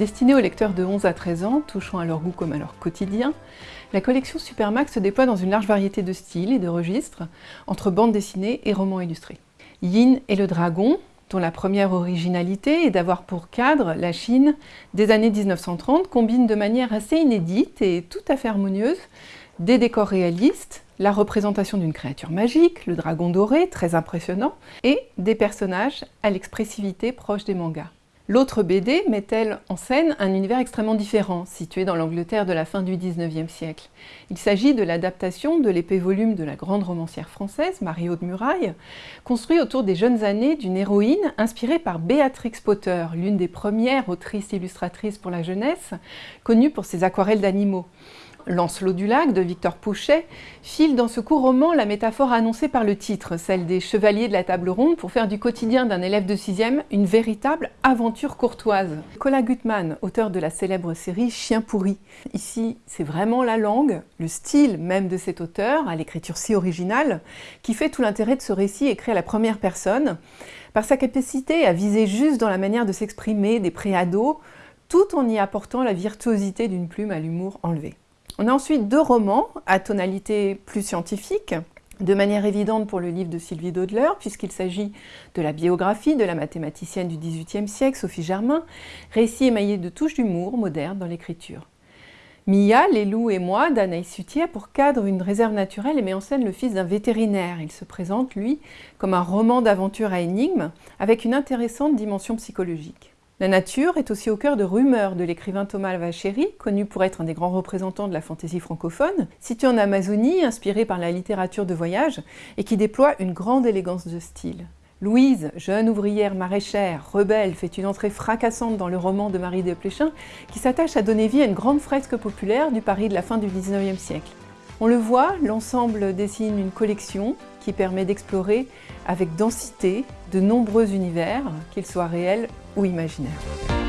Destinée aux lecteurs de 11 à 13 ans, touchant à leur goût comme à leur quotidien, la collection Supermax se déploie dans une large variété de styles et de registres, entre bande dessinée et romans illustrés. Yin et le dragon, dont la première originalité est d'avoir pour cadre la Chine des années 1930, combine de manière assez inédite et tout à fait harmonieuse des décors réalistes, la représentation d'une créature magique, le dragon doré, très impressionnant, et des personnages à l'expressivité proche des mangas. L'autre BD met-elle en scène un univers extrêmement différent, situé dans l'Angleterre de la fin du XIXe siècle? Il s'agit de l'adaptation de l'épée volume de la grande romancière française, Marie-Aude Muraille, construit autour des jeunes années d'une héroïne inspirée par Béatrix Potter, l'une des premières autrices illustratrices pour la jeunesse, connue pour ses aquarelles d'animaux. Lancelot du Lac de Victor Pouchet file dans ce court roman la métaphore annoncée par le titre, celle des chevaliers de la table ronde pour faire du quotidien d'un élève de 6e une véritable aventure courtoise. Colin Gutmann, auteur de la célèbre série Chien pourri. Ici, c'est vraiment la langue, le style même de cet auteur, à l'écriture si originale, qui fait tout l'intérêt de ce récit écrit à la première personne, par sa capacité à viser juste dans la manière de s'exprimer des préados, tout en y apportant la virtuosité d'une plume à l'humour enlevé. On a ensuite deux romans à tonalité plus scientifique, de manière évidente pour le livre de Sylvie Dodler, puisqu'il s'agit de la biographie de la mathématicienne du XVIIIe siècle, Sophie Germain, récit émaillé de touches d'humour moderne dans l'écriture. Mia, Les loups et moi d'Anaïs Sutier pour cadre une réserve naturelle et met en scène le fils d'un vétérinaire. Il se présente, lui, comme un roman d'aventure à énigmes, avec une intéressante dimension psychologique. La nature est aussi au cœur de Rumeurs de l'écrivain Thomas Vachéry, connu pour être un des grands représentants de la fantaisie francophone, situé en Amazonie, inspiré par la littérature de voyage et qui déploie une grande élégance de style. Louise, jeune ouvrière maraîchère, rebelle, fait une entrée fracassante dans le roman de Marie de Pléchin qui s'attache à donner vie à une grande fresque populaire du Paris de la fin du XIXe siècle. On le voit, l'ensemble dessine une collection qui permet d'explorer avec densité de nombreux univers, qu'ils soient réels ou imaginaires.